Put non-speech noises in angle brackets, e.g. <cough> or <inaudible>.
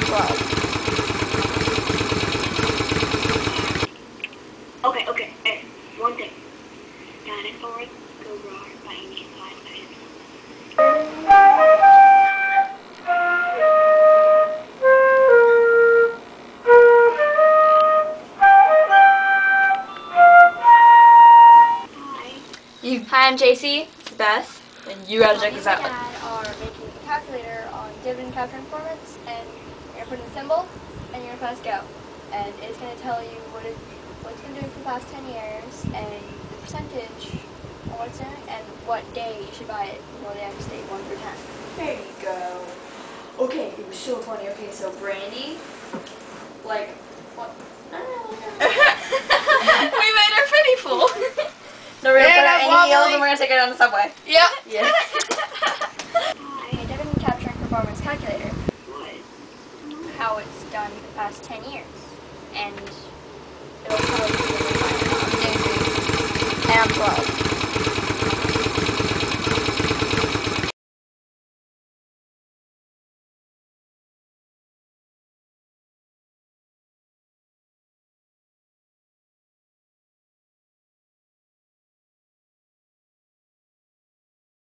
12. Okay, okay, hey, one thing. Dinosaurs go roar by any side. Hi, I'm JC. It's Beth. And you gotta check us out. And our making a calculator on dividend calculator performance and you're gonna put in a symbol, and you're gonna press go, and it's gonna tell you what it what it's been doing for the past 10 years, and the percentage, on what it's doing, and what day you should buy it before they actually state one through 10. There you go. Okay, it was so funny. Okay, so Brandy, like, what? No, no, no. <laughs> we made her pretty full. <laughs> no, we're gonna And put I'm her in heels and we're gonna take her down the subway. Yep. Yeah. <laughs> A dividend capturing performance calculator, What? How it's done the past 10 years, and it'll probably be tell you. And I'm 12.